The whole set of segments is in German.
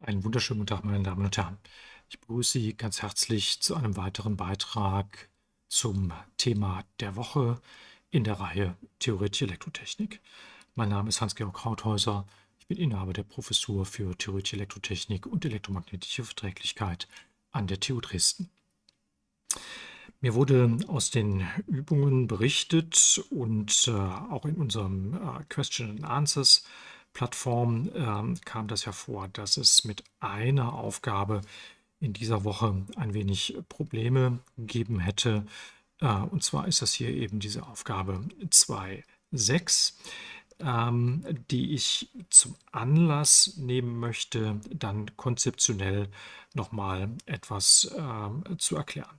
Einen wunderschönen guten Tag, meine Damen und Herren. Ich begrüße Sie ganz herzlich zu einem weiteren Beitrag zum Thema der Woche in der Reihe Theoretische Elektrotechnik. Mein Name ist Hans-Georg Krauthäuser. Ich bin Inhaber der Professur für Theoretische Elektrotechnik und elektromagnetische Verträglichkeit an der TU Dresden. Mir wurde aus den Übungen berichtet und äh, auch in unserem äh, Question and Answers Plattform ähm, kam das hervor, dass es mit einer Aufgabe in dieser Woche ein wenig Probleme gegeben hätte. Äh, und zwar ist das hier eben diese Aufgabe 2.6, ähm, die ich zum Anlass nehmen möchte, dann konzeptionell nochmal etwas äh, zu erklären.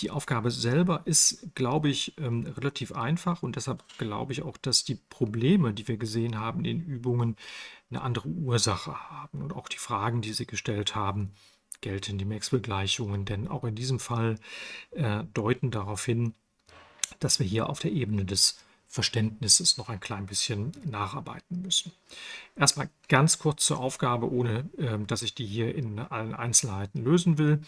Die Aufgabe selber ist, glaube ich, ähm, relativ einfach und deshalb glaube ich auch, dass die Probleme, die wir gesehen haben in Übungen, eine andere Ursache haben. Und auch die Fragen, die Sie gestellt haben, gelten die Maxwell-Gleichungen, denn auch in diesem Fall äh, deuten darauf hin, dass wir hier auf der Ebene des Verständnisses noch ein klein bisschen nacharbeiten müssen. Erstmal ganz kurz zur Aufgabe, ohne äh, dass ich die hier in allen Einzelheiten lösen will.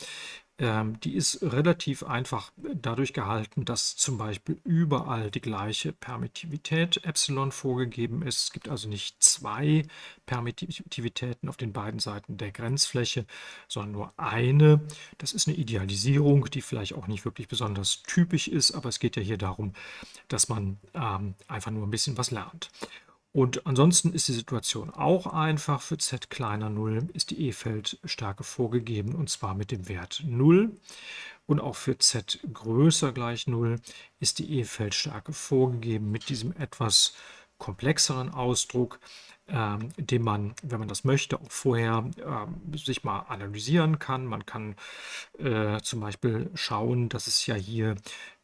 Ähm, die ist relativ einfach dadurch gehalten, dass zum Beispiel überall die gleiche Permittivität Epsilon vorgegeben ist. Es gibt also nicht zwei Permittivitäten auf den beiden Seiten der Grenzfläche, sondern nur eine. Das ist eine Idealisierung, die vielleicht auch nicht wirklich besonders typisch ist, aber es geht ja hier darum, dass man ähm, einfach nur ein bisschen was lernt. Und ansonsten ist die Situation auch einfach. Für z kleiner 0 ist die E-Feldstärke vorgegeben und zwar mit dem Wert 0. Und auch für z größer gleich 0 ist die E-Feldstärke vorgegeben mit diesem etwas komplexeren Ausdruck, ähm, den man, wenn man das möchte, auch vorher ähm, sich mal analysieren kann. Man kann äh, zum Beispiel schauen, dass es ja hier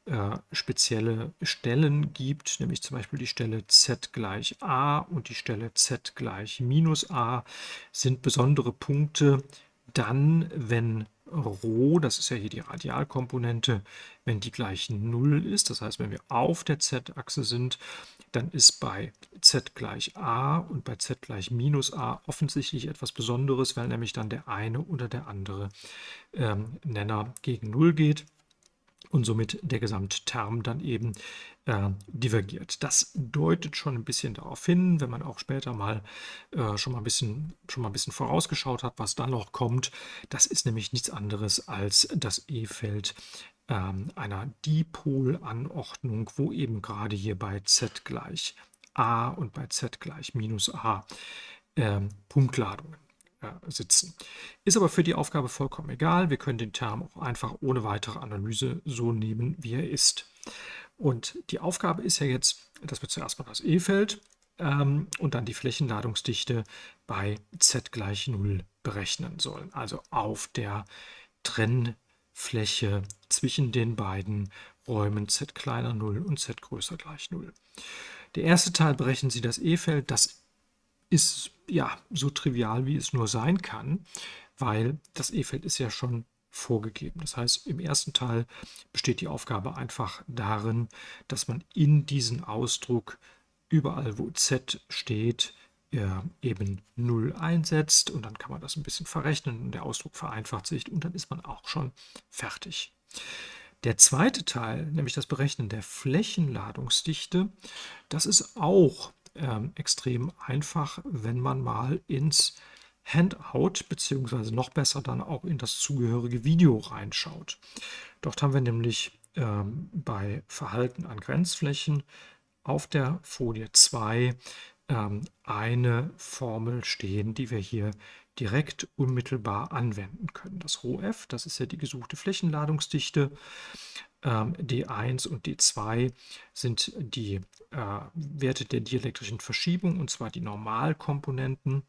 äh, spezielle Stellen gibt, nämlich zum Beispiel die Stelle z gleich a und die Stelle z gleich minus a, sind besondere Punkte. Dann, wenn Rho, das ist ja hier die Radialkomponente, wenn die gleich 0 ist, das heißt, wenn wir auf der z-Achse sind, dann ist bei z gleich a und bei z gleich minus a offensichtlich etwas Besonderes, weil nämlich dann der eine oder der andere ähm, Nenner gegen 0 geht und somit der Gesamtterm dann eben äh, divergiert. Das deutet schon ein bisschen darauf hin, wenn man auch später mal äh, schon, mal ein bisschen, schon mal ein bisschen vorausgeschaut hat, was dann noch kommt. Das ist nämlich nichts anderes als das E-Feld ähm, einer Dipolanordnung, wo eben gerade hier bei z gleich a und bei z gleich minus a äh, Punktladungen sitzen. Ist aber für die Aufgabe vollkommen egal. Wir können den Term auch einfach ohne weitere Analyse so nehmen, wie er ist. Und die Aufgabe ist ja jetzt, dass wir zuerst mal das E-Feld ähm, und dann die Flächenladungsdichte bei z gleich 0 berechnen sollen. Also auf der Trennfläche zwischen den beiden Räumen z kleiner 0 und z größer gleich 0. Der erste Teil berechnen Sie das E-Feld. Das ist ja so trivial, wie es nur sein kann, weil das E-Feld ist ja schon vorgegeben. Das heißt, im ersten Teil besteht die Aufgabe einfach darin, dass man in diesen Ausdruck überall, wo z steht, eben 0 einsetzt und dann kann man das ein bisschen verrechnen und der Ausdruck vereinfacht sich und dann ist man auch schon fertig. Der zweite Teil, nämlich das Berechnen der Flächenladungsdichte, das ist auch ähm, extrem einfach, wenn man mal ins Handout beziehungsweise noch besser dann auch in das zugehörige Video reinschaut. Dort haben wir nämlich ähm, bei Verhalten an Grenzflächen auf der Folie 2 ähm, eine Formel stehen, die wir hier direkt unmittelbar anwenden können. Das ρf, das ist ja die gesuchte Flächenladungsdichte. Ähm, D1 und D2 sind die äh, Werte der dielektrischen Verschiebung, und zwar die Normalkomponenten,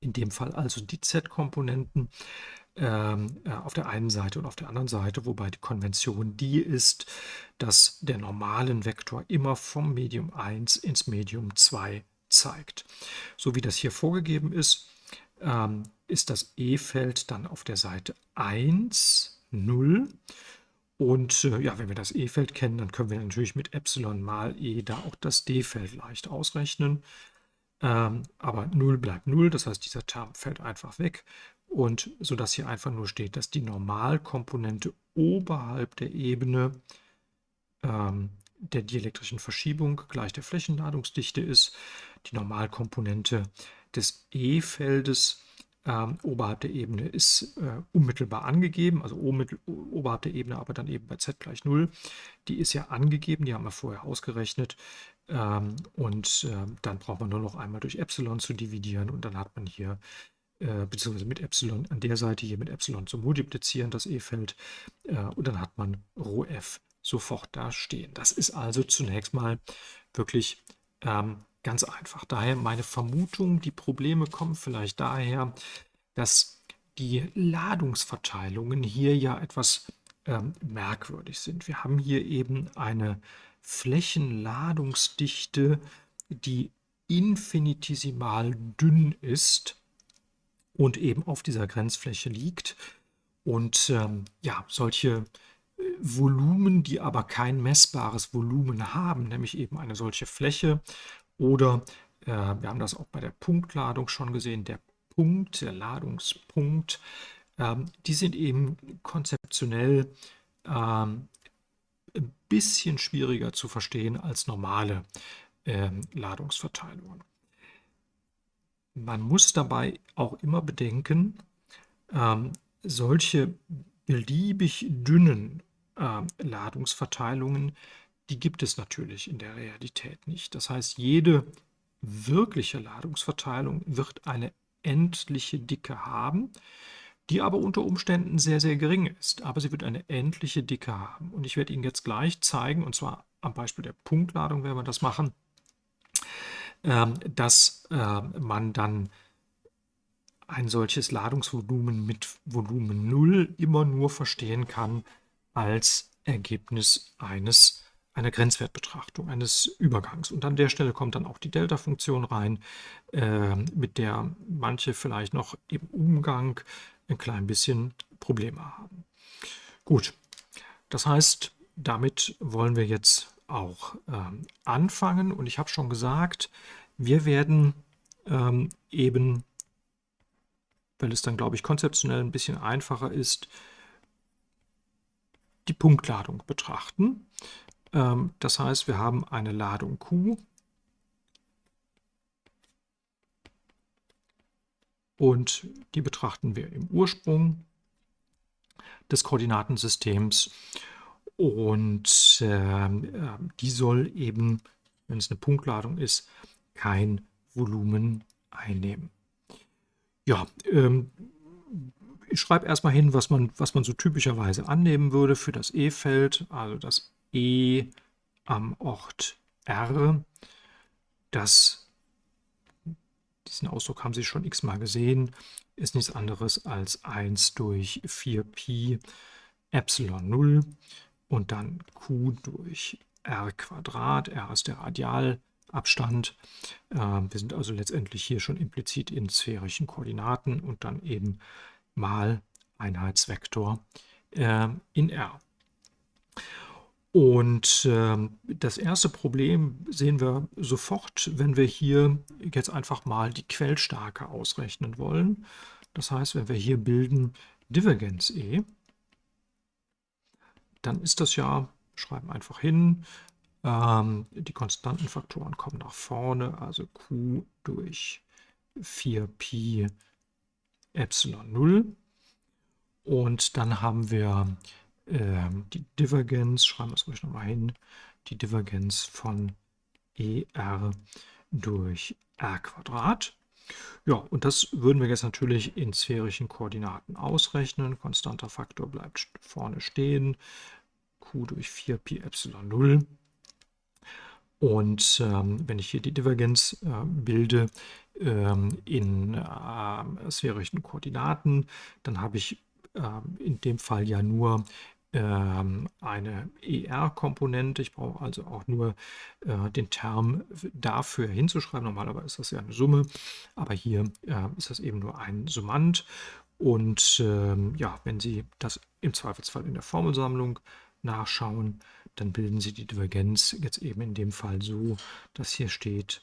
in dem Fall also die Z-Komponenten ähm, äh, auf der einen Seite und auf der anderen Seite, wobei die Konvention die ist, dass der normalen Vektor immer vom Medium 1 ins Medium 2 zeigt. So wie das hier vorgegeben ist, ähm, ist das E-Feld dann auf der Seite 1, 0 und äh, ja, wenn wir das E-Feld kennen, dann können wir natürlich mit Epsilon mal E da auch das D-Feld leicht ausrechnen. ähm, aber 0 bleibt 0, das heißt, dieser Term fällt einfach weg und sodass hier einfach nur steht, dass die Normalkomponente oberhalb der Ebene ähm, der dielektrischen Verschiebung gleich der Flächenladungsdichte ist. Die Normalkomponente des E-Feldes ähm, oberhalb der Ebene ist äh, unmittelbar angegeben, also oberhalb der Ebene, aber dann eben bei z gleich 0. Die ist ja angegeben, die haben wir vorher ausgerechnet. Ähm, und äh, dann braucht man nur noch einmal durch Epsilon zu dividieren und dann hat man hier, äh, beziehungsweise mit Epsilon an der Seite hier mit Epsilon zu multiplizieren, das E-Feld, äh, und dann hat man Rho f sofort da stehen. Das ist also zunächst mal wirklich ähm, ganz einfach. Daher meine Vermutung, die Probleme kommen vielleicht daher, dass die Ladungsverteilungen hier ja etwas ähm, merkwürdig sind. Wir haben hier eben eine Flächenladungsdichte, die infinitesimal dünn ist und eben auf dieser Grenzfläche liegt. Und ähm, ja, solche Volumen, die aber kein messbares Volumen haben, nämlich eben eine solche Fläche. Oder äh, wir haben das auch bei der Punktladung schon gesehen, der Punkt, der Ladungspunkt, ähm, die sind eben konzeptionell ähm, ein bisschen schwieriger zu verstehen als normale ähm, Ladungsverteilungen. Man muss dabei auch immer bedenken, ähm, solche beliebig dünnen äh, Ladungsverteilungen, die gibt es natürlich in der Realität nicht. Das heißt, jede wirkliche Ladungsverteilung wird eine endliche Dicke haben, die aber unter Umständen sehr, sehr gering ist. Aber sie wird eine endliche Dicke haben. Und ich werde Ihnen jetzt gleich zeigen, und zwar am Beispiel der Punktladung werden wir das machen, ähm, dass äh, man dann ein solches Ladungsvolumen mit Volumen 0 immer nur verstehen kann, als Ergebnis eines einer Grenzwertbetrachtung, eines Übergangs. Und an der Stelle kommt dann auch die Delta-Funktion rein, äh, mit der manche vielleicht noch im Umgang ein klein bisschen Probleme haben. Gut, das heißt, damit wollen wir jetzt auch ähm, anfangen. Und ich habe schon gesagt, wir werden ähm, eben, weil es dann, glaube ich, konzeptionell ein bisschen einfacher ist, die Punktladung betrachten. Ähm, das heißt, wir haben eine Ladung Q und die betrachten wir im Ursprung des Koordinatensystems und äh, die soll eben, wenn es eine Punktladung ist, kein Volumen einnehmen. Ja, ähm, ich schreibe erstmal hin, was man, was man so typischerweise annehmen würde für das E-Feld, also das E am Ort R. Das, diesen Ausdruck haben Sie schon x-mal gesehen, ist nichts anderes als 1 durch 4pi Epsilon 0 und dann q durch r Quadrat. r ist der Radialabstand. Äh, wir sind also letztendlich hier schon implizit in sphärischen Koordinaten und dann eben mal Einheitsvektor äh, in R. Und äh, das erste Problem sehen wir sofort, wenn wir hier jetzt einfach mal die Quellstärke ausrechnen wollen. Das heißt, wenn wir hier bilden Divergenz E, dann ist das ja, schreiben einfach hin, ähm, die Konstantenfaktoren kommen nach vorne, also Q durch 4Pi Epsilon 0. Und dann haben wir die Divergenz, schreiben wir es ruhig nochmal hin, die Divergenz von ER durch R Quadrat. Ja, und das würden wir jetzt natürlich in sphärischen Koordinaten ausrechnen. Konstanter Faktor bleibt vorne stehen. Q durch 4pi Epsilon 0. Und ähm, wenn ich hier die Divergenz äh, bilde, ähm, in äh, sphärischen Koordinaten, dann habe ich äh, in dem Fall ja nur ähm, eine ER-Komponente. Ich brauche also auch nur äh, den Term dafür hinzuschreiben. Normalerweise ist das ja eine Summe, aber hier äh, ist das eben nur ein Summand. Und ähm, ja, wenn Sie das im Zweifelsfall in der Formelsammlung nachschauen, dann bilden Sie die Divergenz jetzt eben in dem Fall so, dass hier steht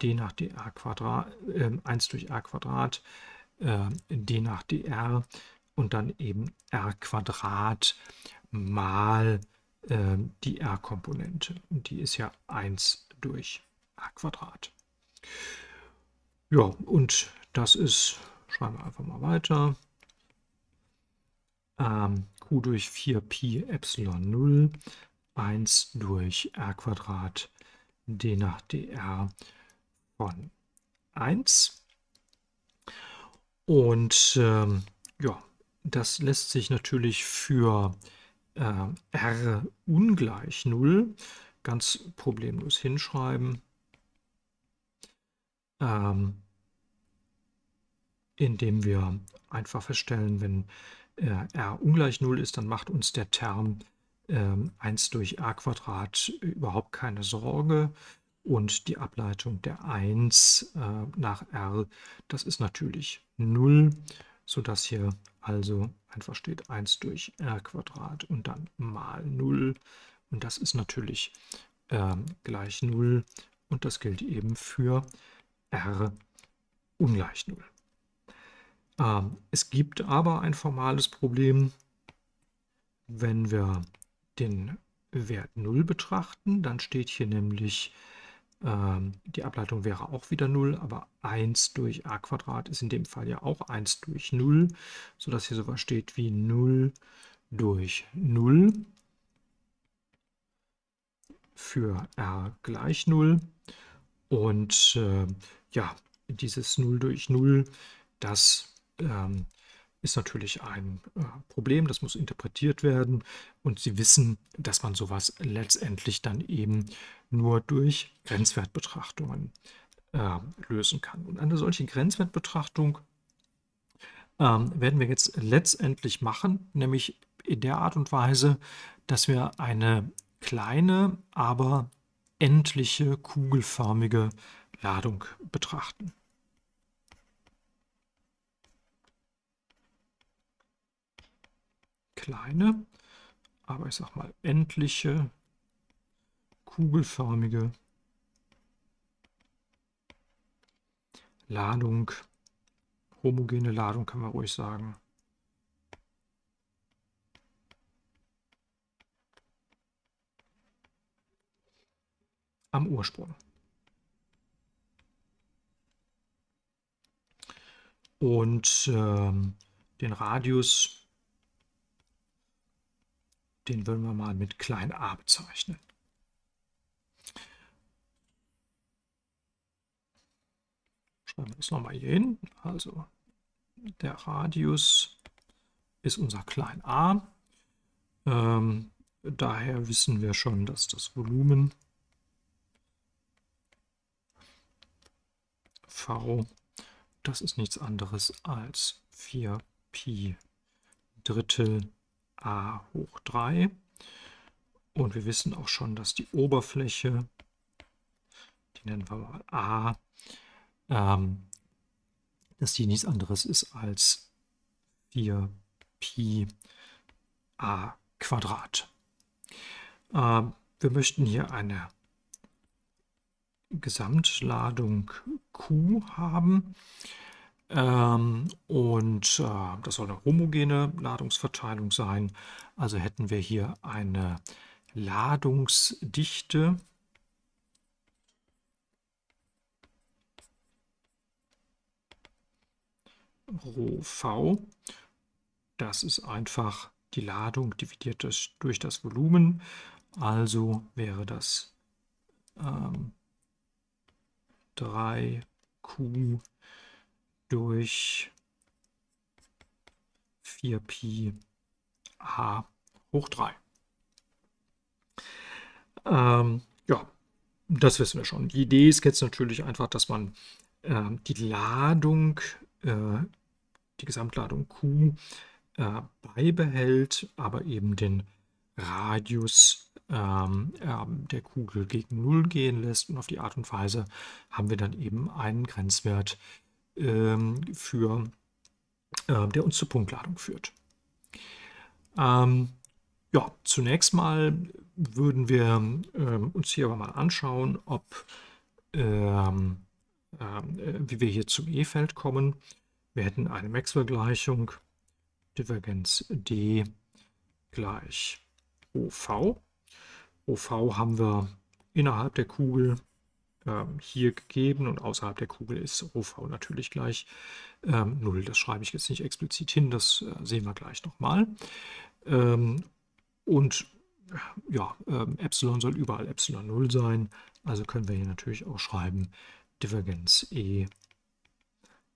d nach dr Quadrat, äh, 1 durch r Quadrat, äh, d nach dr und dann eben r Quadrat mal äh, die r-Komponente. Und die ist ja 1 durch r Quadrat. Ja, und das ist, schreiben wir einfach mal weiter, ähm, q durch 4pi Epsilon 0, 1 durch r Quadrat d nach dr von 1. Und ähm, ja, das lässt sich natürlich für äh, r ungleich 0 ganz problemlos hinschreiben, ähm, indem wir einfach feststellen, wenn äh, r ungleich 0 ist, dann macht uns der Term äh, 1 durch r Quadrat überhaupt keine Sorge. Und die Ableitung der 1 äh, nach r, das ist natürlich 0, sodass hier also einfach steht 1 durch r Quadrat und dann mal 0. Und das ist natürlich äh, gleich 0 und das gilt eben für r ungleich 0. Ähm, es gibt aber ein formales Problem, wenn wir den Wert 0 betrachten, dann steht hier nämlich, ähm, die Ableitung wäre auch wieder 0, aber 1 durch a Quadrat ist in dem Fall ja auch 1 durch 0, sodass hier sowas steht wie 0 durch 0 für r gleich 0. Und äh, ja, dieses 0 durch 0, das ähm, ist natürlich ein äh, Problem, das muss interpretiert werden und Sie wissen, dass man sowas letztendlich dann eben nur durch Grenzwertbetrachtungen äh, lösen kann. Und eine solche Grenzwertbetrachtung ähm, werden wir jetzt letztendlich machen, nämlich in der Art und Weise, dass wir eine kleine, aber endliche kugelförmige Ladung betrachten. Kleine, aber ich sag mal endliche, kugelförmige Ladung, homogene Ladung kann man ruhig sagen. am Ursprung. Und ähm, den Radius den würden wir mal mit klein a bezeichnen. Schreiben wir das nochmal hier hin. Also der Radius ist unser klein a. Ähm, daher wissen wir schon, dass das Volumen V, das ist nichts anderes als 4 Pi Drittel a hoch 3. Und wir wissen auch schon, dass die Oberfläche, die nennen wir mal a, ähm, dass die nichts anderes ist als 4 Pi a Quadrat. Ähm, wir möchten hier eine Gesamtladung Q haben. Ähm, und äh, das soll eine homogene Ladungsverteilung sein. Also hätten wir hier eine Ladungsdichte Rho v. Das ist einfach die Ladung dividiert durch das Volumen. Also wäre das ähm, 3q durch 4pi h hoch 3. Ähm, ja, das wissen wir schon. Die Idee ist jetzt natürlich einfach, dass man äh, die Ladung, äh, die Gesamtladung Q äh, beibehält, aber eben den Radius ähm, der Kugel gegen 0 gehen lässt. Und auf die Art und Weise haben wir dann eben einen Grenzwert ähm, für, äh, der uns zur Punktladung führt. Ähm, ja, zunächst mal würden wir ähm, uns hier aber mal anschauen, ob ähm, ähm, äh, wie wir hier zum E-Feld kommen. Wir hätten eine Maxwell-Gleichung, Divergenz d gleich OV. OV haben wir innerhalb der Kugel hier gegeben und außerhalb der Kugel ist OV natürlich gleich ähm, 0. Das schreibe ich jetzt nicht explizit hin, das äh, sehen wir gleich nochmal. Ähm, und ja, ähm, Epsilon soll überall Epsilon 0 sein, also können wir hier natürlich auch schreiben Divergenz E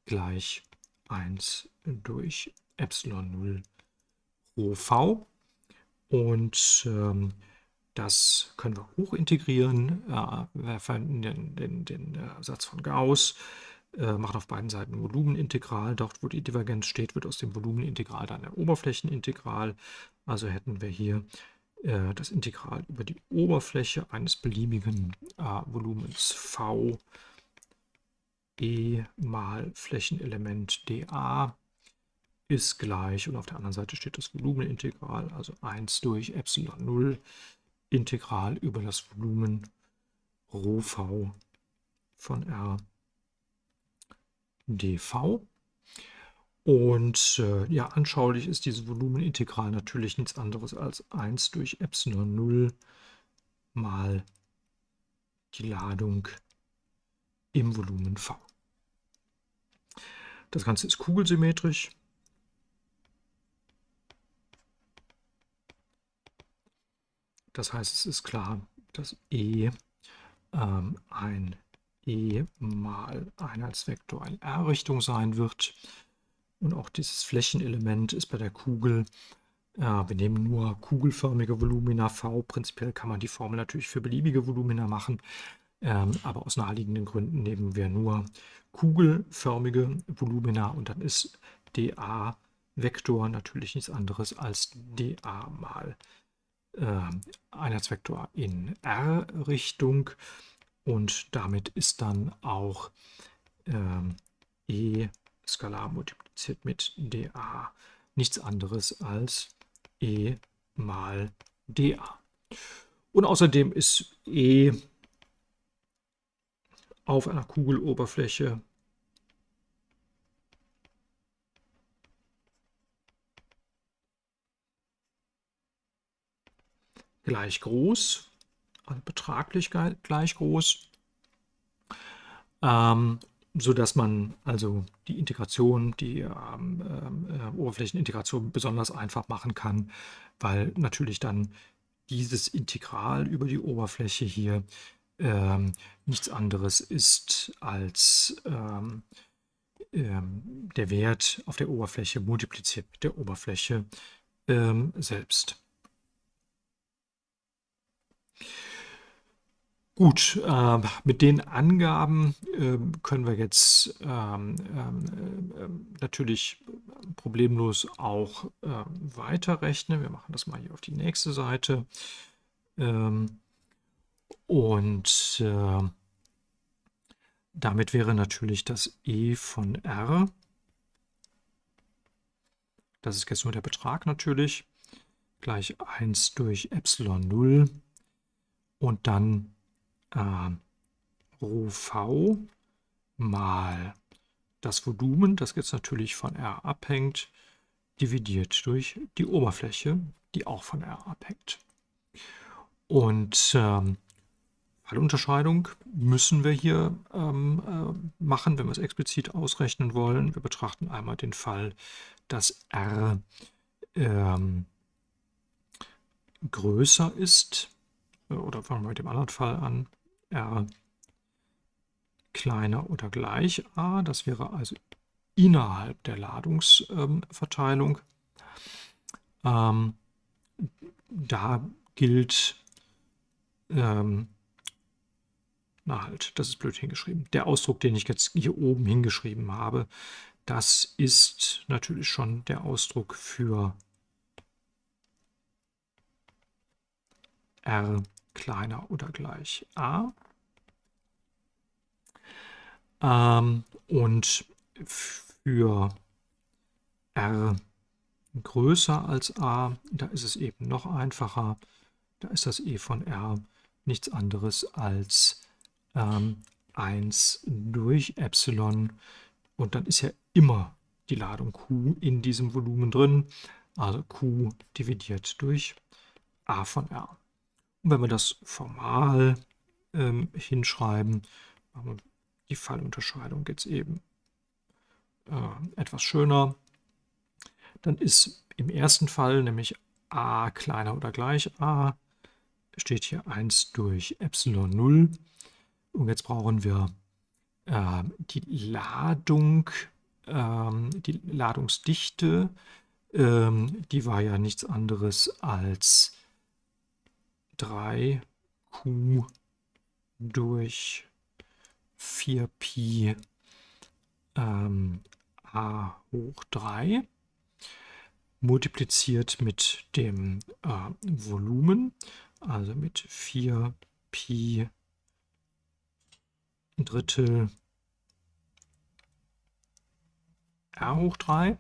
gleich 1 durch Epsilon 0 rho v. Und ähm, das können wir hochintegrieren. Äh, wir verwenden den, den, äh, Satz von Gauss, äh, machen auf beiden Seiten Volumenintegral. Dort, wo die Divergenz steht, wird aus dem Volumenintegral dann ein Oberflächenintegral. Also hätten wir hier äh, das Integral über die Oberfläche eines beliebigen Volumens V e mal Flächenelement dA ist gleich, und auf der anderen Seite steht das Volumenintegral, also 1 durch Epsilon 0 Integral über das Volumen Rho v von R dv. Und äh, ja, anschaulich ist dieses Volumenintegral natürlich nichts anderes als 1 durch Epsilon 0 mal die Ladung im Volumen V. Das Ganze ist kugelsymmetrisch. Das heißt, es ist klar, dass E ähm, ein E mal Einheitsvektor in R-Richtung sein wird. Und auch dieses Flächenelement ist bei der Kugel, äh, wir nehmen nur kugelförmige Volumina V. Prinzipiell kann man die Formel natürlich für beliebige Volumina machen, ähm, aber aus naheliegenden Gründen nehmen wir nur kugelförmige Volumina und dann ist dA-Vektor natürlich nichts anderes als dA mal Einheitsvektor in R-Richtung und damit ist dann auch äh, E skalar multipliziert mit dA nichts anderes als E mal dA. Und außerdem ist E auf einer Kugeloberfläche gleich groß, also betraglich gleich groß, ähm, sodass man also die Integration, die ähm, äh, Oberflächenintegration besonders einfach machen kann, weil natürlich dann dieses Integral über die Oberfläche hier ähm, nichts anderes ist als ähm, ähm, der Wert auf der Oberfläche multipliziert mit der Oberfläche ähm, selbst. Gut, äh, mit den Angaben äh, können wir jetzt ähm, ähm, äh, natürlich problemlos auch ähm, weiterrechnen. Wir machen das mal hier auf die nächste Seite. Ähm, und äh, damit wäre natürlich das E von R, das ist jetzt nur der Betrag natürlich, gleich 1 durch Epsilon 0 und dann äh, Rho v mal das Volumen, das jetzt natürlich von R abhängt, dividiert durch die Oberfläche, die auch von R abhängt. Und ähm, Fallunterscheidung müssen wir hier ähm, äh, machen, wenn wir es explizit ausrechnen wollen. Wir betrachten einmal den Fall, dass R ähm, größer ist, oder fangen wir mit dem anderen Fall an, R kleiner oder gleich A, das wäre also innerhalb der Ladungsverteilung. Ähm, da gilt ähm, na halt, das ist blöd hingeschrieben. Der Ausdruck, den ich jetzt hier oben hingeschrieben habe, das ist natürlich schon der Ausdruck für r kleiner oder gleich a. Ähm, und für r größer als a, da ist es eben noch einfacher. Da ist das e von r nichts anderes als ähm, 1 durch Epsilon und dann ist ja immer die Ladung Q in diesem Volumen drin, also Q dividiert durch A von R. Und wenn wir das formal ähm, hinschreiben, machen wir die Fallunterscheidung jetzt eben äh, etwas schöner. Dann ist im ersten Fall nämlich a kleiner oder gleich a, steht hier 1 durch Epsilon 0. Und jetzt brauchen wir äh, die Ladung, äh, die Ladungsdichte, äh, die war ja nichts anderes als 3q durch 4pi ähm, a hoch 3 multipliziert mit dem äh, Volumen, also mit 4 Pi Drittel r hoch 3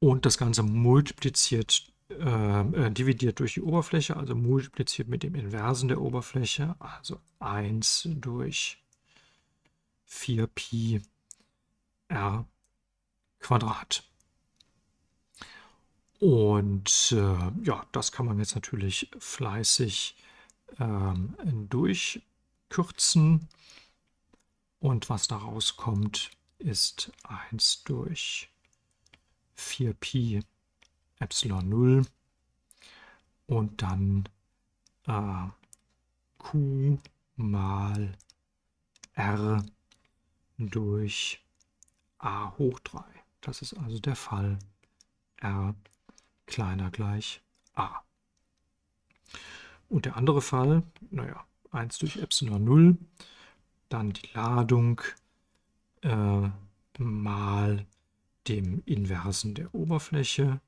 und das Ganze multipliziert, äh, äh, dividiert durch die Oberfläche, also multipliziert mit dem Inversen der Oberfläche, also 1 durch 4 Pi r Quadrat. Und äh, ja, das kann man jetzt natürlich fleißig ähm, durchkürzen. Und was da rauskommt, ist 1 durch 4pi Epsilon 0 und dann äh, q mal r durch a hoch 3. Das ist also der Fall r kleiner gleich a. Und der andere Fall, naja, 1 durch Epsilon 0, dann die Ladung äh, mal dem Inversen der Oberfläche.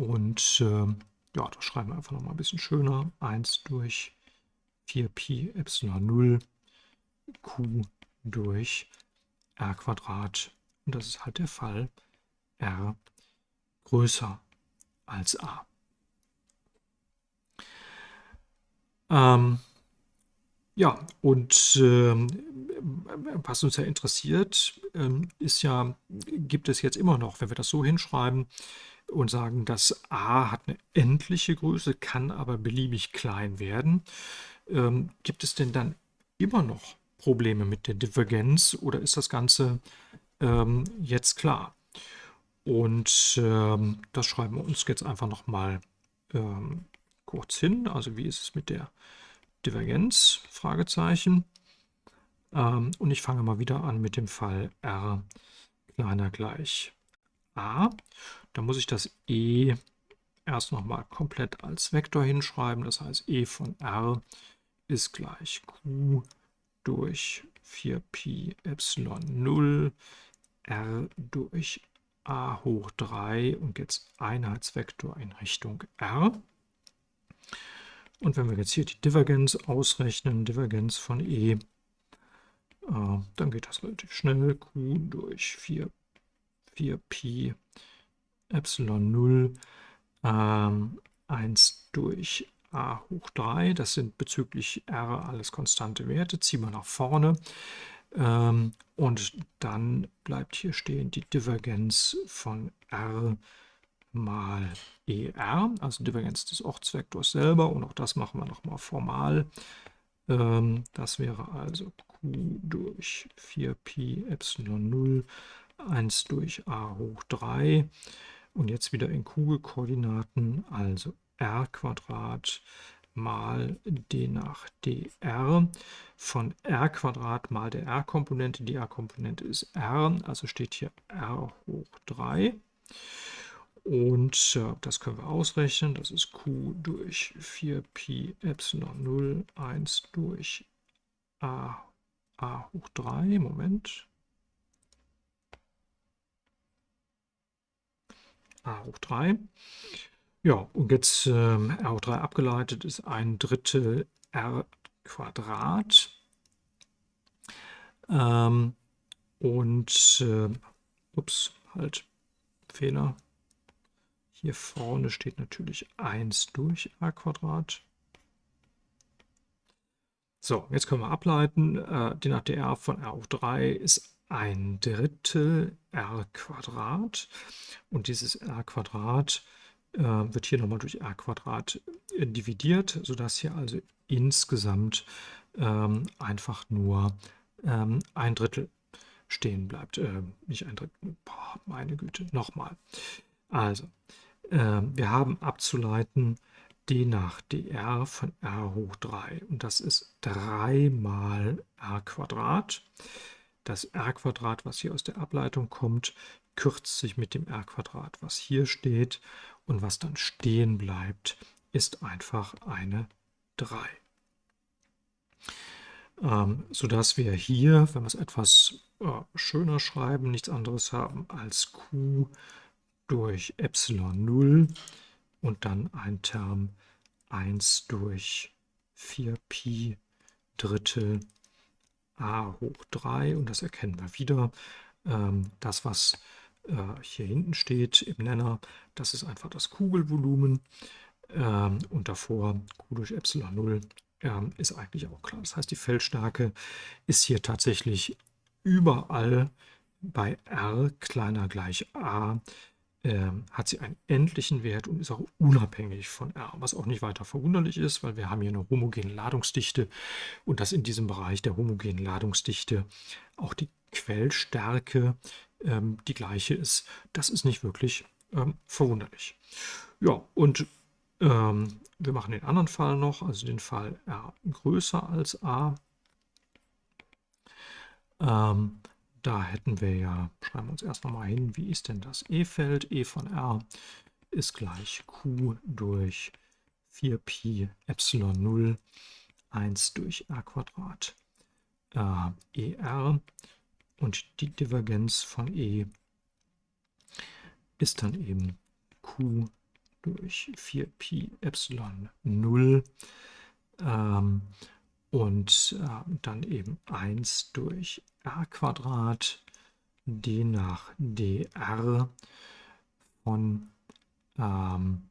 Und äh, ja, das schreiben wir einfach noch mal ein bisschen schöner. 1 durch 4pi Epsilon 0 q durch r Quadrat. Und das ist halt der Fall r größer als a. Ähm, ja, und ähm, was uns ja interessiert, ähm, ist ja, gibt es jetzt immer noch, wenn wir das so hinschreiben und sagen, dass a hat eine endliche Größe, kann aber beliebig klein werden, ähm, gibt es denn dann immer noch Probleme mit der Divergenz oder ist das Ganze ähm, jetzt klar? Und ähm, das schreiben wir uns jetzt einfach nochmal ähm, kurz hin. Also wie ist es mit der Divergenz? Fragezeichen. Ähm, und ich fange mal wieder an mit dem Fall r kleiner gleich a. Da muss ich das e erst nochmal komplett als Vektor hinschreiben. Das heißt, e von r ist gleich q durch 4pi Epsilon 0 r durch a hoch 3 und jetzt Einheitsvektor in Richtung r. Und wenn wir jetzt hier die Divergenz ausrechnen, Divergenz von e, äh, dann geht das relativ schnell. q durch 4, 4pi Epsilon 0 ähm, 1 durch a hoch 3. Das sind bezüglich r alles konstante Werte. Ziehen wir nach vorne. Ähm, und dann bleibt hier stehen die Divergenz von r mal er, also Divergenz des Ortsvektors selber. Und auch das machen wir nochmal formal. Ähm, das wäre also q durch 4pi Epsilon 0, 1 durch a hoch 3. Und jetzt wieder in Kugelkoordinaten, also r Quadrat mal d nach dr von r Quadrat mal der r-Komponente. Die r-Komponente ist r, also steht hier r hoch 3. Und äh, das können wir ausrechnen. Das ist q durch 4pi Epsilon 0, 1 durch a, a hoch 3. Moment. A hoch 3. Ja, und jetzt ähm, R hoch 3 abgeleitet ist ein Drittel R Quadrat. Ähm, und, äh, ups, halt, Fehler. Hier vorne steht natürlich 1 durch r Quadrat. So, jetzt können wir ableiten, äh, den ATR von r hoch 3 ist ein Drittel r Quadrat und dieses r Quadrat äh, wird hier nochmal durch r Quadrat dividiert, sodass hier also insgesamt ähm, einfach nur ähm, ein Drittel stehen bleibt. Äh, nicht ein Drittel, boah, meine Güte, nochmal. Also, äh, wir haben abzuleiten d nach dr von r hoch 3 und das ist 3 mal r Quadrat. Das r Quadrat, was hier aus der Ableitung kommt, kürzt sich mit dem r Quadrat, was hier steht und was dann stehen bleibt, ist einfach eine 3. Ähm, sodass wir hier, wenn wir es etwas äh, schöner schreiben, nichts anderes haben als q durch Epsilon 0 und dann ein Term 1 durch 4pi Drittel a hoch 3 und das erkennen wir wieder. Ähm, das, was äh, hier hinten steht im Nenner, das ist einfach das Kugelvolumen ähm, und davor q durch Epsilon 0 ähm, ist eigentlich auch klar. Das heißt, die Feldstärke ist hier tatsächlich überall bei r kleiner gleich a ähm, hat sie einen endlichen Wert und ist auch unabhängig von R, was auch nicht weiter verwunderlich ist, weil wir haben hier eine homogene Ladungsdichte und dass in diesem Bereich der homogenen Ladungsdichte auch die Quellstärke ähm, die gleiche ist, das ist nicht wirklich ähm, verwunderlich. Ja, und ähm, wir machen den anderen Fall noch, also den Fall R größer als A. Ähm, da hätten wir ja, schreiben wir uns erst nochmal hin, wie ist denn das E-Feld? E von R ist gleich Q durch 4pi Epsilon 0, 1 durch R Quadrat äh, ER und die Divergenz von E ist dann eben Q durch 4pi Epsilon 0 ähm, und äh, dann eben 1 durch r Quadrat d nach dr von ähm,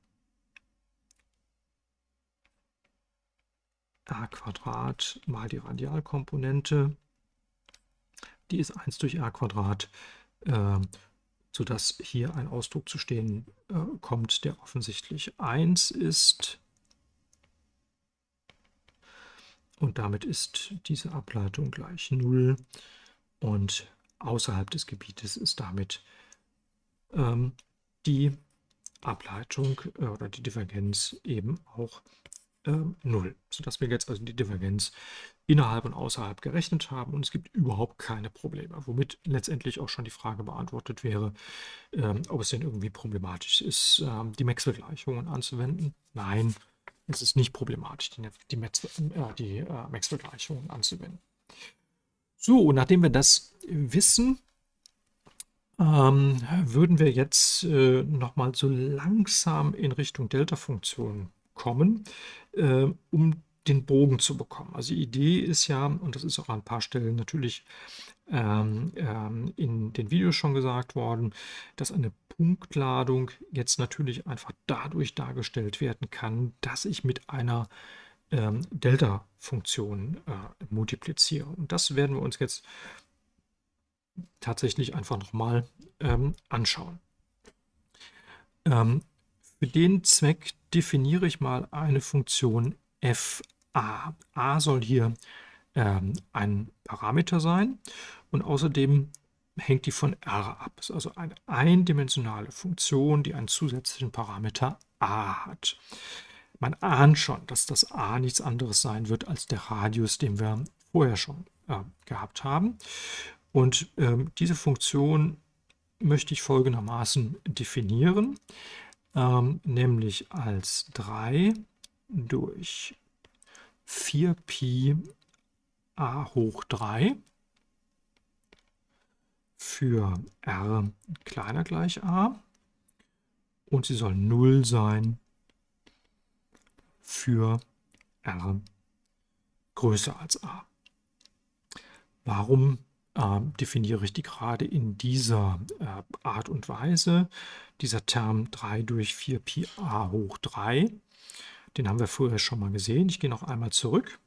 r Quadrat mal die Radialkomponente. Die ist 1 durch r Quadrat, äh, sodass hier ein Ausdruck zu stehen äh, kommt, der offensichtlich 1 ist. Und damit ist diese Ableitung gleich 0 und außerhalb des Gebietes ist damit ähm, die Ableitung äh, oder die Divergenz eben auch ähm, 0, sodass wir jetzt also die Divergenz innerhalb und außerhalb gerechnet haben und es gibt überhaupt keine Probleme, womit letztendlich auch schon die Frage beantwortet wäre, ähm, ob es denn irgendwie problematisch ist, ähm, die Maxwell-Gleichungen anzuwenden. Nein, es ist nicht problematisch, die, die, äh, die äh, Maxwell-Gleichungen anzuwenden. So, nachdem wir das wissen, ähm, würden wir jetzt äh, nochmal so langsam in Richtung Delta-Funktion kommen, äh, um den Bogen zu bekommen. Also die Idee ist ja, und das ist auch an ein paar Stellen natürlich ähm, ähm, in den Videos schon gesagt worden, dass eine Punktladung jetzt natürlich einfach dadurch dargestellt werden kann, dass ich mit einer ähm, Delta-Funktion äh, multipliziere. Und das werden wir uns jetzt tatsächlich einfach nochmal ähm, anschauen. Ähm, für den Zweck definiere ich mal eine Funktion fa. a soll hier ähm, ein Parameter sein und außerdem hängt die von r ab. Das ist also eine eindimensionale Funktion, die einen zusätzlichen Parameter a hat. Man ahnt schon, dass das a nichts anderes sein wird als der Radius, den wir vorher schon äh, gehabt haben. Und ähm, diese Funktion möchte ich folgendermaßen definieren, ähm, nämlich als 3 durch 4pi a hoch 3 für r kleiner gleich a und sie soll 0 sein für r größer als a. Warum äh, definiere ich die gerade in dieser äh, Art und Weise. Dieser Term 3 durch 4 Pi a hoch 3, den haben wir vorher schon mal gesehen. Ich gehe noch einmal zurück.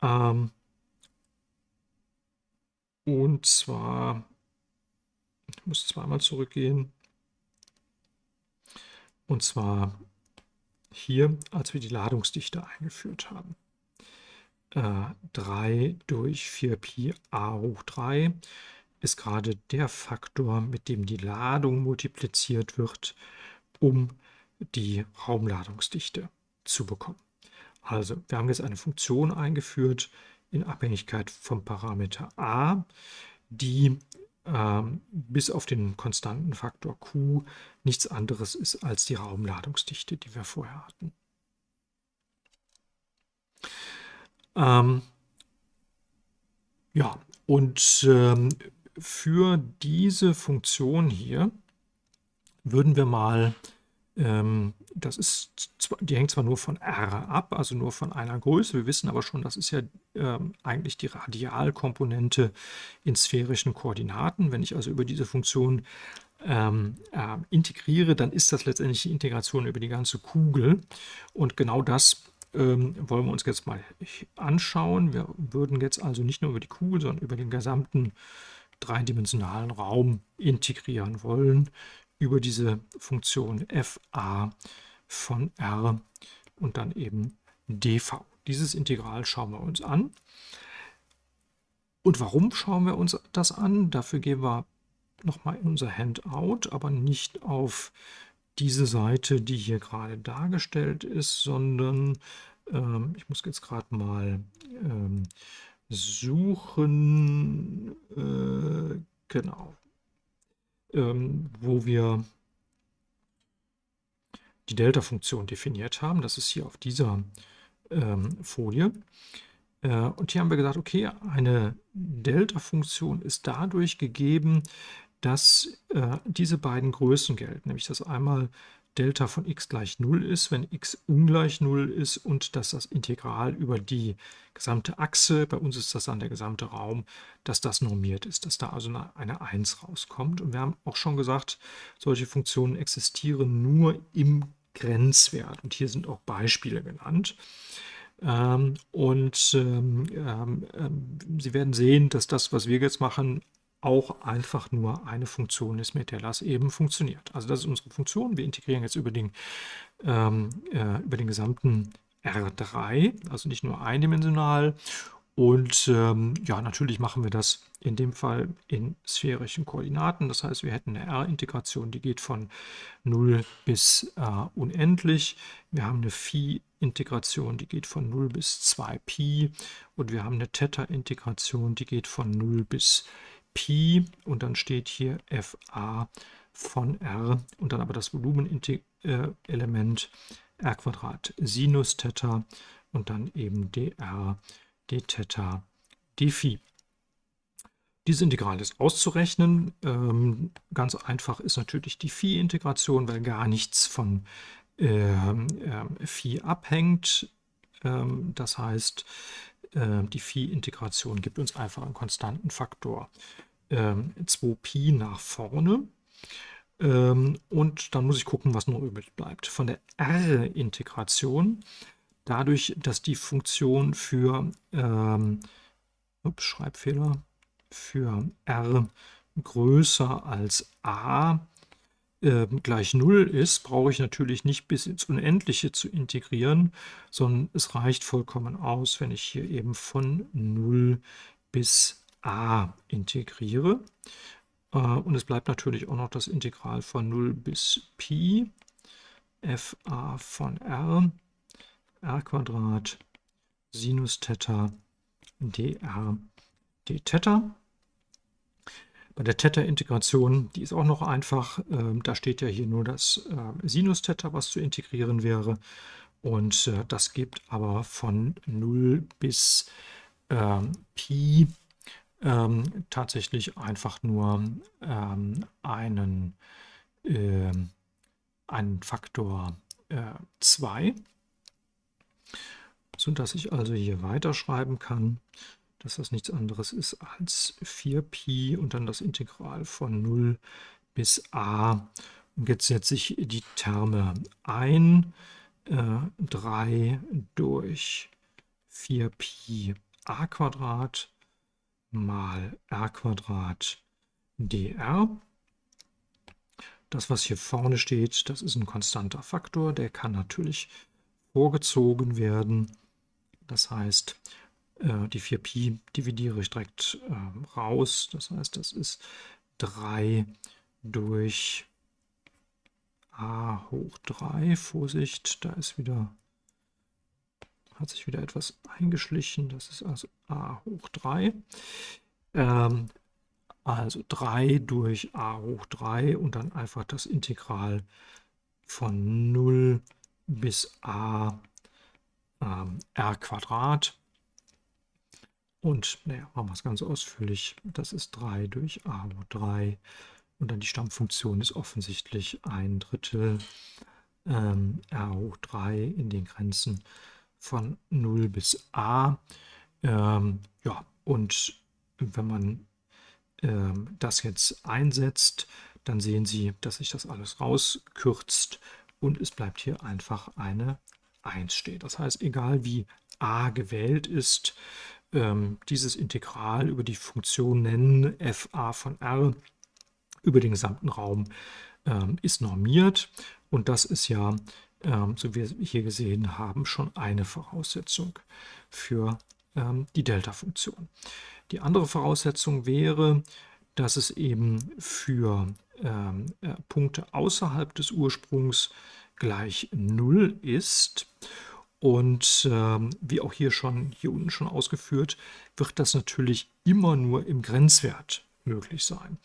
Ähm, und zwar, ich muss zweimal zurückgehen. Und zwar hier, als wir die Ladungsdichte eingeführt haben. Äh, 3 durch 4pi a hoch 3 ist gerade der Faktor, mit dem die Ladung multipliziert wird, um die Raumladungsdichte zu bekommen. Also, wir haben jetzt eine Funktion eingeführt in Abhängigkeit vom Parameter a, die ähm, bis auf den konstanten Faktor q nichts anderes ist als die Raumladungsdichte, die wir vorher hatten. Ähm, ja, und ähm, für diese Funktion hier würden wir mal das ist, die hängt zwar nur von r ab, also nur von einer Größe. Wir wissen aber schon, das ist ja ähm, eigentlich die Radialkomponente in sphärischen Koordinaten. Wenn ich also über diese Funktion ähm, äh, integriere, dann ist das letztendlich die Integration über die ganze Kugel. Und genau das ähm, wollen wir uns jetzt mal anschauen. Wir würden jetzt also nicht nur über die Kugel, sondern über den gesamten dreidimensionalen Raum integrieren wollen über diese Funktion fa von r und dann eben dv. Dieses Integral schauen wir uns an. Und warum schauen wir uns das an? Dafür gehen wir nochmal in unser Handout, aber nicht auf diese Seite, die hier gerade dargestellt ist, sondern ähm, ich muss jetzt gerade mal ähm, suchen, äh, genau, ähm, wo wir die Delta-Funktion definiert haben. Das ist hier auf dieser ähm, Folie. Äh, und hier haben wir gesagt, okay, eine Delta-Funktion ist dadurch gegeben, dass äh, diese beiden Größen gelten, nämlich dass einmal Delta von x gleich 0 ist, wenn x ungleich 0 ist und dass das Integral über die gesamte Achse, bei uns ist das dann der gesamte Raum, dass das normiert ist, dass da also eine, eine 1 rauskommt. Und wir haben auch schon gesagt, solche Funktionen existieren nur im Grenzwert. Und hier sind auch Beispiele genannt. Ähm, und ähm, ähm, ähm Sie werden sehen, dass das, was wir jetzt machen, auch einfach nur eine Funktion ist, mit der das eben funktioniert. Also das ist unsere Funktion. Wir integrieren jetzt über den, ähm, äh, über den gesamten R3, also nicht nur eindimensional. Und ähm, ja, natürlich machen wir das in dem Fall in sphärischen Koordinaten. Das heißt, wir hätten eine R-Integration, die geht von 0 bis äh, unendlich. Wir haben eine Phi-Integration, die geht von 0 bis 2Pi. Und wir haben eine Theta-Integration, die geht von 0 bis Pi und dann steht hier FA von R und dann aber das Volumenelement R Quadrat Sinus Theta und dann eben dr d Theta d Phi. Diese Integral ist auszurechnen. Ähm, ganz einfach ist natürlich die Phi-Integration, weil gar nichts von ähm, äh, Phi abhängt. Ähm, das heißt, äh, die Phi-Integration gibt uns einfach einen konstanten Faktor ähm, 2pi nach vorne. Ähm, und dann muss ich gucken, was noch übrig bleibt. Von der R-Integration, dadurch, dass die Funktion für, ähm, ups, Schreibfehler, für R größer als a äh, gleich 0 ist, brauche ich natürlich nicht bis ins Unendliche zu integrieren, sondern es reicht vollkommen aus, wenn ich hier eben von 0 bis a integriere. Äh, und es bleibt natürlich auch noch das Integral von 0 bis Pi fa von r, r Quadrat Sinus Theta dr d Theta. Bei der Theta-Integration, die ist auch noch einfach. Ähm, da steht ja hier nur das äh, Sinus Theta, was zu integrieren wäre. Und äh, das gibt aber von 0 bis äh, Pi ähm, tatsächlich einfach nur ähm, einen, äh, einen Faktor 2, äh, sodass ich also hier weiterschreiben kann. dass das nichts anderes ist als 4pi und dann das Integral von 0 bis a. Und jetzt setze ich die Terme ein. Äh, 3 durch 4pi a Quadrat mal r Quadrat dr. Das, was hier vorne steht, das ist ein konstanter Faktor. Der kann natürlich vorgezogen werden. Das heißt, äh, die 4pi dividiere ich direkt ähm, raus. Das heißt, das ist 3 durch a hoch 3. Vorsicht, da ist wieder, hat sich wieder etwas eingeschlichen. Das ist also a hoch 3. Ähm, also 3 durch a hoch 3 und dann einfach das Integral von 0 bis a ähm, r Quadrat. Und naja, machen wir es ganz ausführlich. Das ist 3 durch a hoch 3. Und dann die Stammfunktion ist offensichtlich ein Drittel ähm, r hoch 3 in den Grenzen von 0 bis a. Ähm, ja, und wenn man ähm, das jetzt einsetzt, dann sehen Sie, dass sich das alles rauskürzt und es bleibt hier einfach eine 1 stehen. Das heißt, egal wie a gewählt ist, ähm, dieses Integral über die Funktion nennen fa von r über den gesamten Raum ähm, ist normiert und das ist ja, so wie wir hier gesehen haben, schon eine Voraussetzung für ähm, die Delta-Funktion. Die andere Voraussetzung wäre, dass es eben für ähm, äh, Punkte außerhalb des Ursprungs gleich 0 ist. Und ähm, wie auch hier schon hier unten schon ausgeführt, wird das natürlich immer nur im Grenzwert möglich sein.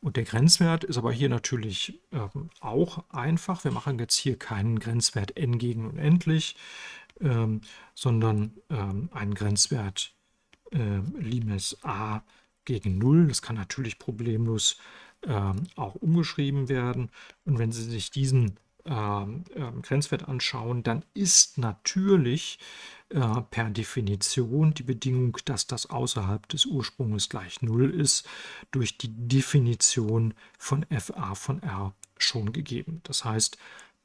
Und der Grenzwert ist aber hier natürlich ähm, auch einfach. Wir machen jetzt hier keinen Grenzwert n gegen unendlich, ähm, sondern ähm, einen Grenzwert äh, Limes a gegen 0. Das kann natürlich problemlos ähm, auch umgeschrieben werden. Und wenn Sie sich diesen ähm, ähm, Grenzwert anschauen, dann ist natürlich äh, per Definition die Bedingung, dass das außerhalb des Ursprungs gleich 0 ist, durch die Definition von fa von r schon gegeben. Das heißt,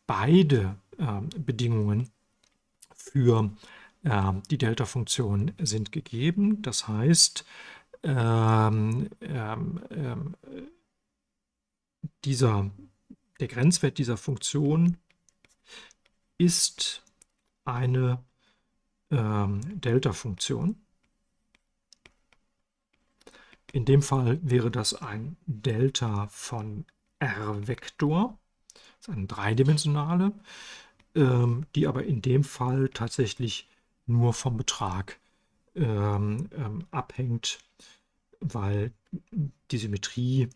beide äh, Bedingungen für äh, die Delta-Funktion sind gegeben. Das heißt, ähm, ähm, ähm, dieser, der Grenzwert dieser Funktion ist eine ähm, Delta-Funktion. In dem Fall wäre das ein Delta von r-Vektor, das ist eine dreidimensionale, ähm, die aber in dem Fall tatsächlich nur vom Betrag ähm, ähm, abhängt, weil die Symmetrie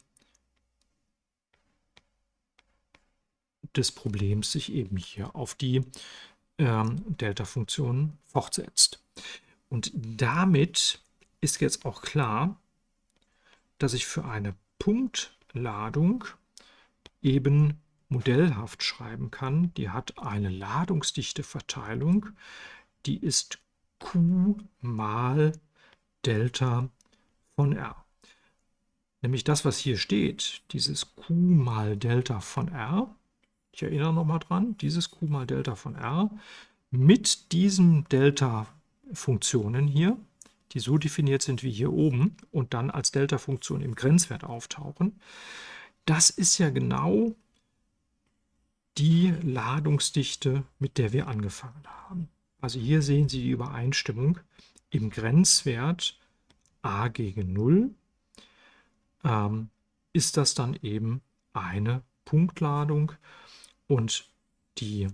des Problems sich eben hier auf die ähm, Delta-Funktion fortsetzt. Und damit ist jetzt auch klar, dass ich für eine Punktladung eben modellhaft schreiben kann. Die hat eine ladungsdichte Verteilung, die ist Q mal Delta von R. Nämlich das, was hier steht, dieses Q mal Delta von R, ich erinnere nochmal dran, dieses Q mal Delta von R mit diesen Delta-Funktionen hier, die so definiert sind wie hier oben und dann als Delta-Funktion im Grenzwert auftauchen, das ist ja genau die Ladungsdichte, mit der wir angefangen haben. Also hier sehen Sie die Übereinstimmung im Grenzwert a gegen 0 ähm, ist das dann eben eine Punktladung und die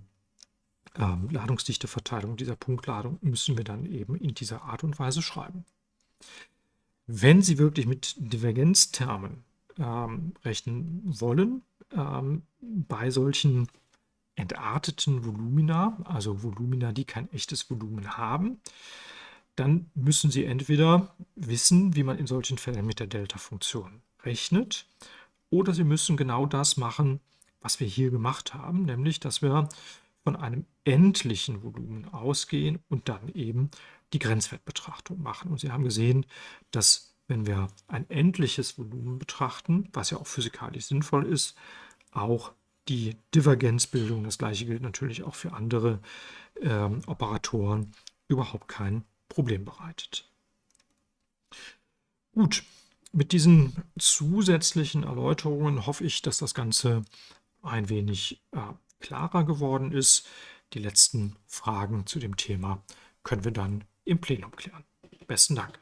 ähm, Ladungsdichteverteilung dieser Punktladung müssen wir dann eben in dieser Art und Weise schreiben. Wenn Sie wirklich mit Divergenztermen ähm, rechnen wollen, ähm, bei solchen entarteten Volumina, also Volumina, die kein echtes Volumen haben, dann müssen Sie entweder wissen, wie man in solchen Fällen mit der Delta-Funktion rechnet, oder Sie müssen genau das machen, was wir hier gemacht haben, nämlich, dass wir von einem endlichen Volumen ausgehen und dann eben die Grenzwertbetrachtung machen. Und Sie haben gesehen, dass wenn wir ein endliches Volumen betrachten, was ja auch physikalisch sinnvoll ist, auch die Divergenzbildung, das gleiche gilt natürlich auch für andere ähm, Operatoren, überhaupt kein Problem bereitet. Gut, mit diesen zusätzlichen Erläuterungen hoffe ich, dass das Ganze ein wenig äh, klarer geworden ist. Die letzten Fragen zu dem Thema können wir dann im Plenum klären. Besten Dank.